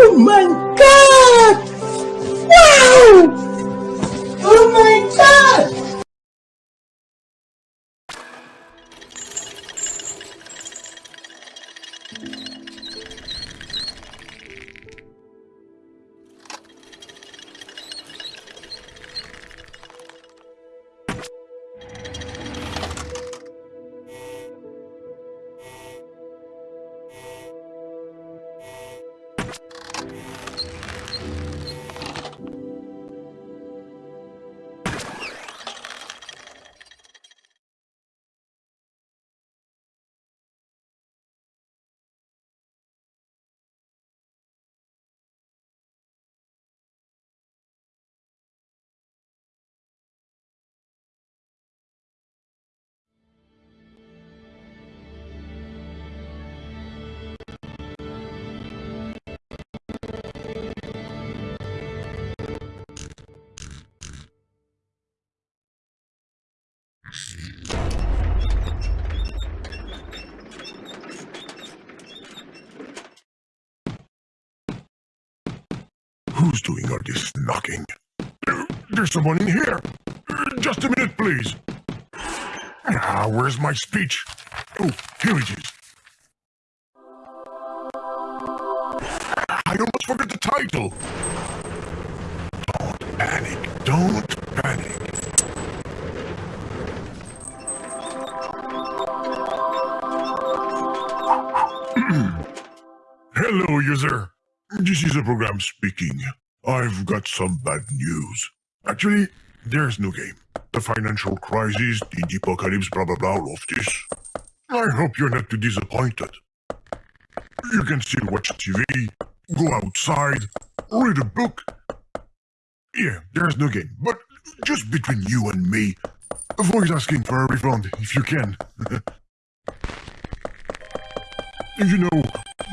Oh my god! Wow! Oh my god! Who's doing all this knocking? There's someone in here. Just a minute, please. Ah, where's my speech? Oh, here it is. I almost forgot the title. This is a program speaking. I've got some bad news. Actually, there's no game. The financial crisis, the apocalypse, blah blah blah, all of this. I hope you're not too disappointed. You can still watch TV, go outside, read a book. Yeah, there's no game, but just between you and me, avoid asking for a refund if you can. you know,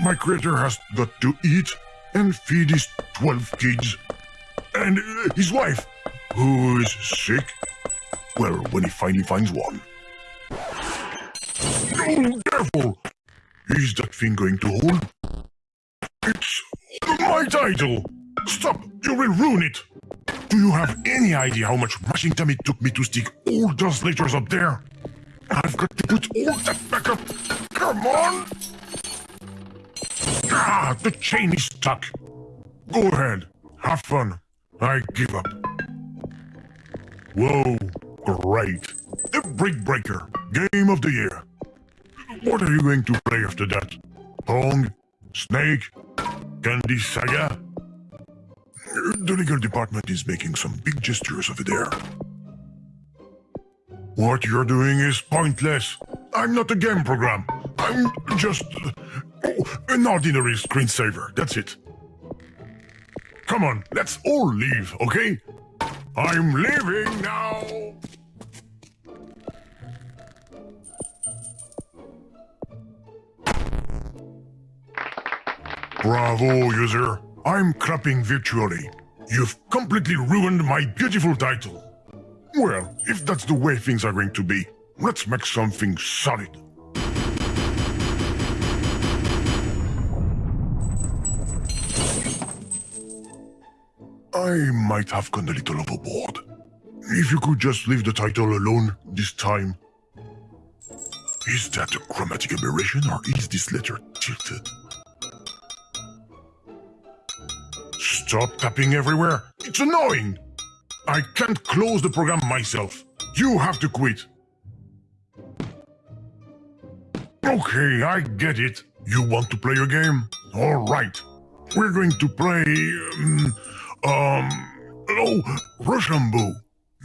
my creator has got to eat and feed his 12 kids. And uh, his wife, who is sick. Well, when he finally finds one. Oh, careful! Is that thing going to hold? It's my title! Stop! You will ruin it! Do you have any idea how much mashing time it took me to stick all those letters up there? I've got to put all that back up. Come on! Ah, the chain is stuck. Go ahead. Have fun. I give up. Whoa, great. The Brick Breaker, game of the year. What are you going to play after that? Pong? Snake? Candy Saga? The legal department is making some big gestures over there. What you're doing is pointless. I'm not a game program. I'm just oh, an ordinary screensaver. That's it. Come on, let's all leave, okay? I'm leaving now. Bravo, user. I'm clapping virtually. You've completely ruined my beautiful title. Well, if that's the way things are going to be, let's make something solid. I might have gone a little overboard. If you could just leave the title alone this time. Is that a chromatic aberration or is this letter tilted? Stop tapping everywhere. It's annoying. I can't close the program myself. You have to quit. Okay, I get it. You want to play a game? All right. We're going to play... Um, um oh, Rochambeau.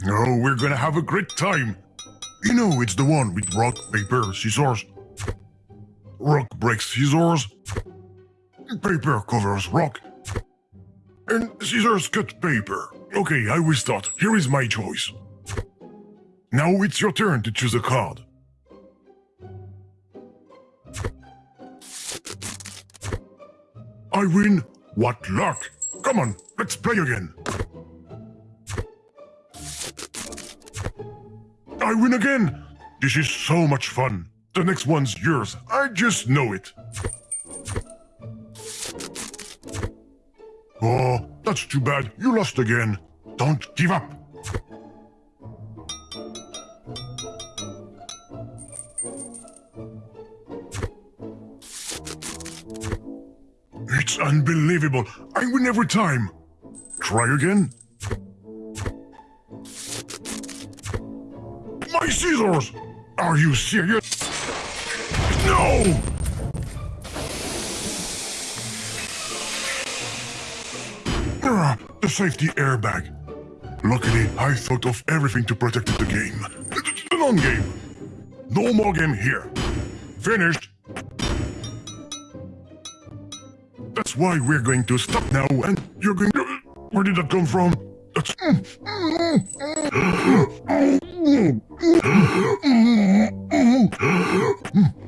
Oh, we're gonna have a great time. You know, it's the one with rock, paper, scissors. Rock breaks scissors. Paper covers rock. And scissors cut paper. Okay, I will start. Here is my choice. Now it's your turn to choose a card. I win. What luck. Come on, let's play again. I win again. This is so much fun. The next one's yours. I just know it. Oh, that's too bad. You lost again. Don't give up. It's unbelievable. I win every time. Try again. My scissors! Are you serious? No! Ah, the safety airbag. Luckily, I thought of everything to protect the game. The non-game. No more game here. Finished. That's why we're going to stop now, and you're going to... Where did that come from? That's...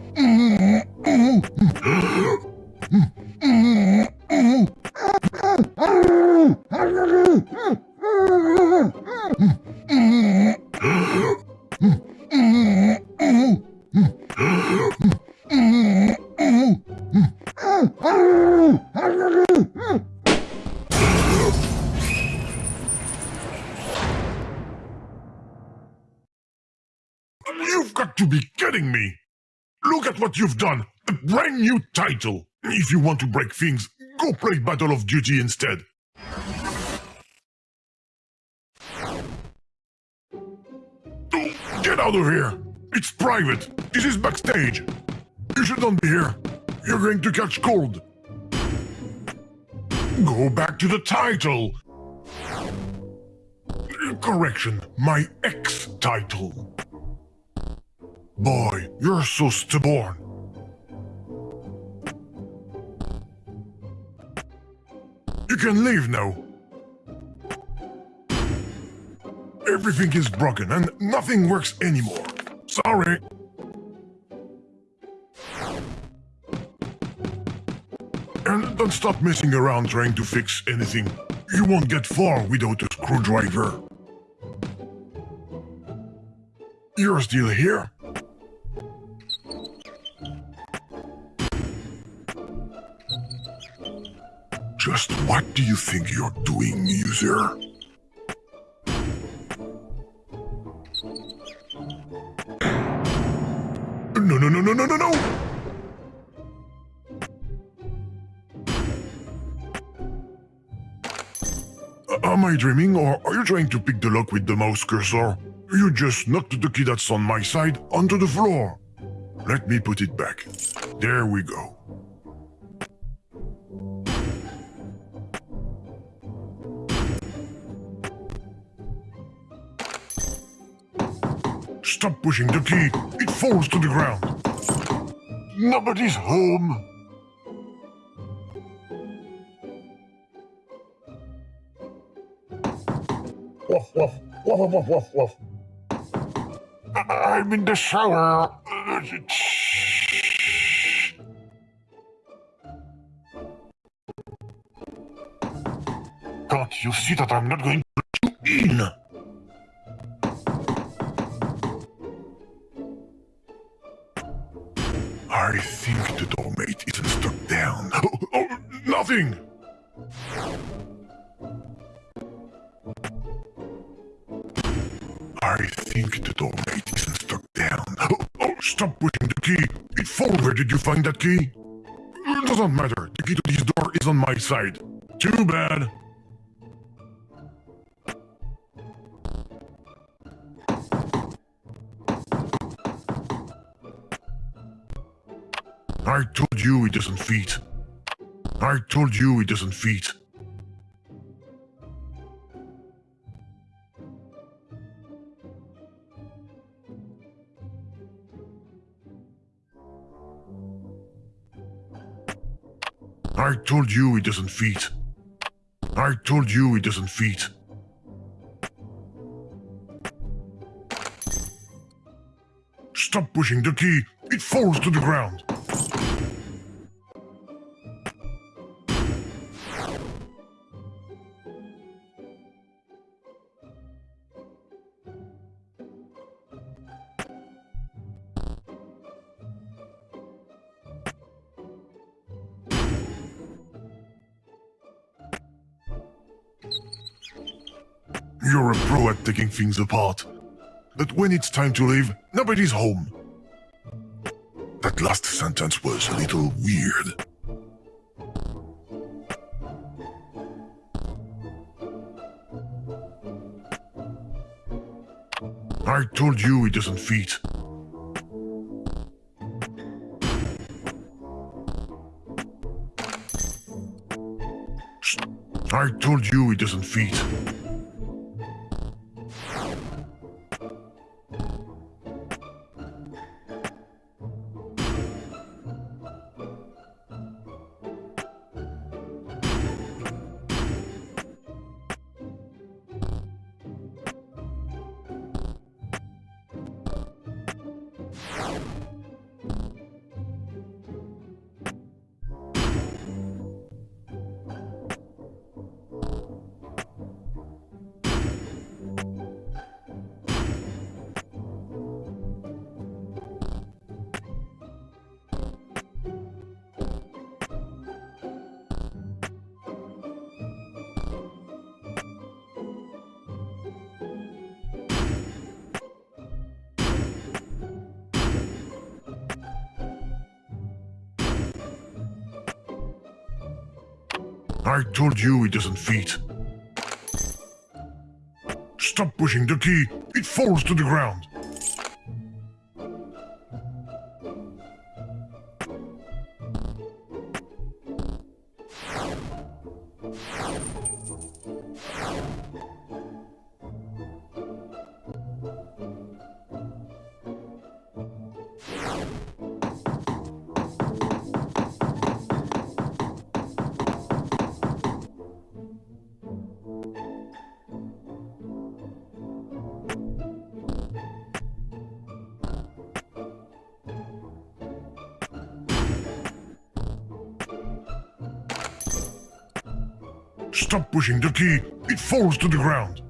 You've got to be kidding me! Look at what you've done! A brand new title! If you want to break things, go play Battle of Duty instead! Get out of here! It's private! This is backstage! You should not be here! You're going to catch cold! Go back to the title! Correction, my ex-title. Boy, you're so stubborn. You can leave now. Everything is broken and nothing works anymore. Sorry. And don't stop messing around trying to fix anything. You won't get far without a screwdriver. You're still here? Just what do you think you're doing, user? No, no, no, no, no, no, no! Am I dreaming, or are you trying to pick the lock with the mouse cursor? You just knocked the key that's on my side onto the floor. Let me put it back. There we go. Stop pushing the key. It falls to the ground. Nobody's home. Woof, woof, woof, woof, woof, woof. I'm in the shower. Can't you see that I'm not going to let you in? I think the doormate isn't stuck down. Oh, oh, stop pushing the key! It falls. Where did you find that key? It doesn't matter. The key to this door is on my side. Too bad. I told you it doesn't fit. I told you it doesn't fit. I told you it doesn't fit. I told you it doesn't fit. Stop pushing the key. It falls to the ground. Taking things apart. But when it's time to leave, nobody's home. That last sentence was a little weird. I told you it doesn't fit. I told you it doesn't fit. I told you it doesn't fit. Stop pushing the key. It falls to the ground. Stop pushing the key. It falls to the ground.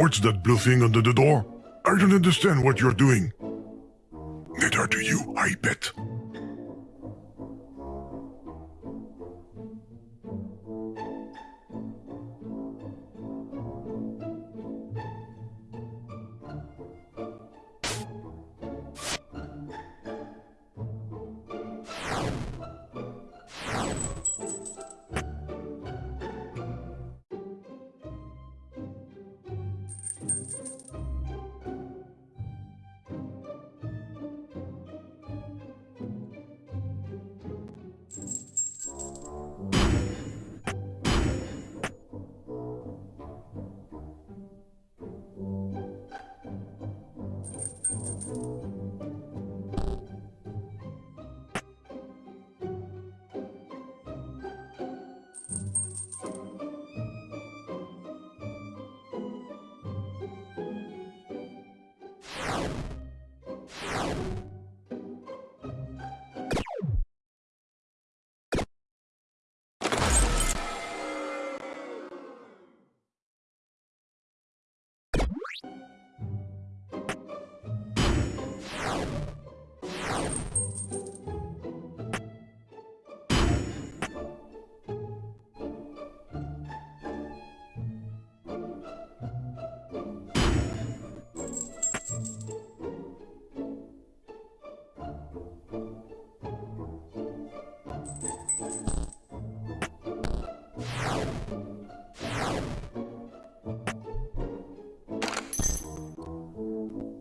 What's that blue thing under the door? I don't understand what you're doing. Neither do you, I bet.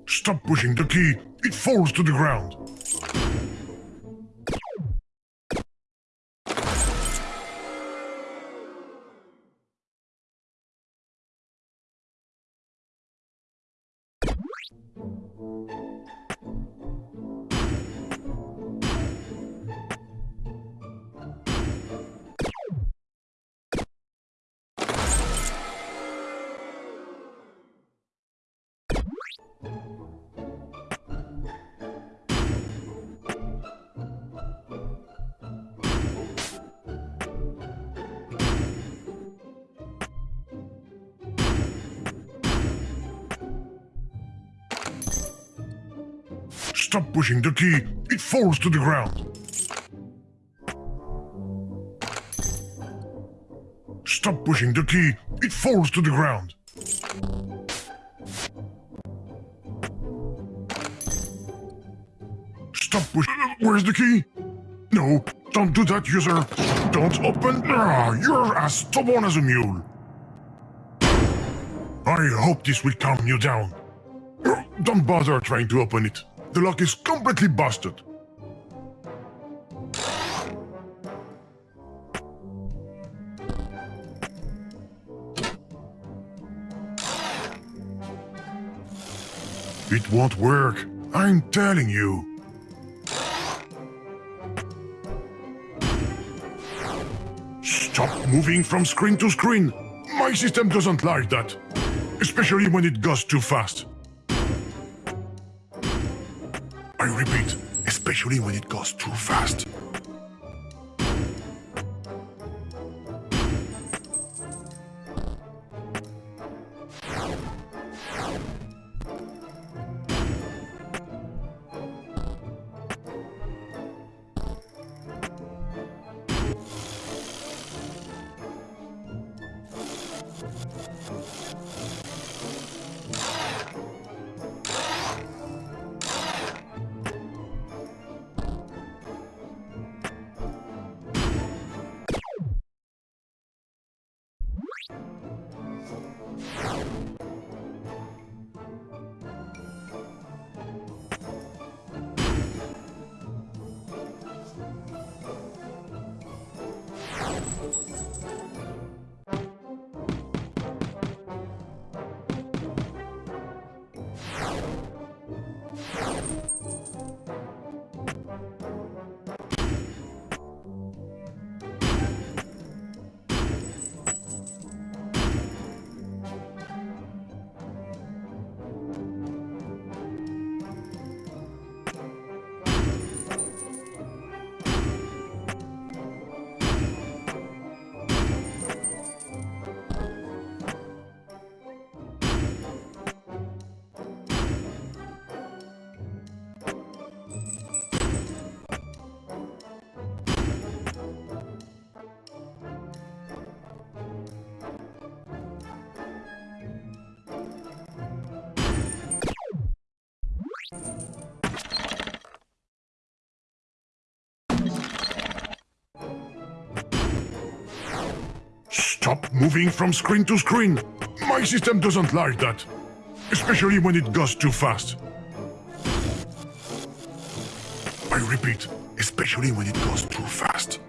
Stop pushing the key, it falls to the ground. Stop pushing the key. It falls to the ground. Stop pushing the key. It falls to the ground. Stop pushing. Where's the key? No, don't do that, user. Don't open. Ah, you're as stubborn as a mule. I hope this will calm you down. Don't bother trying to open it. The lock is completely busted. It won't work. I'm telling you. Stop moving from screen to screen. My system doesn't like that. Especially when it goes too fast. I repeat, especially when it goes too fast. Stop moving from screen to screen. My system doesn't like that. Especially when it goes too fast. I repeat, especially when it goes too fast.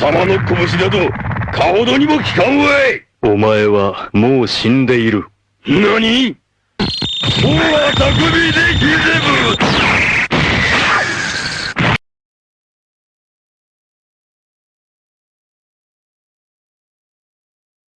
様の拳など、かほどにも効かんわい。お前はもう死んでいる。何？大は匠でひぜぶ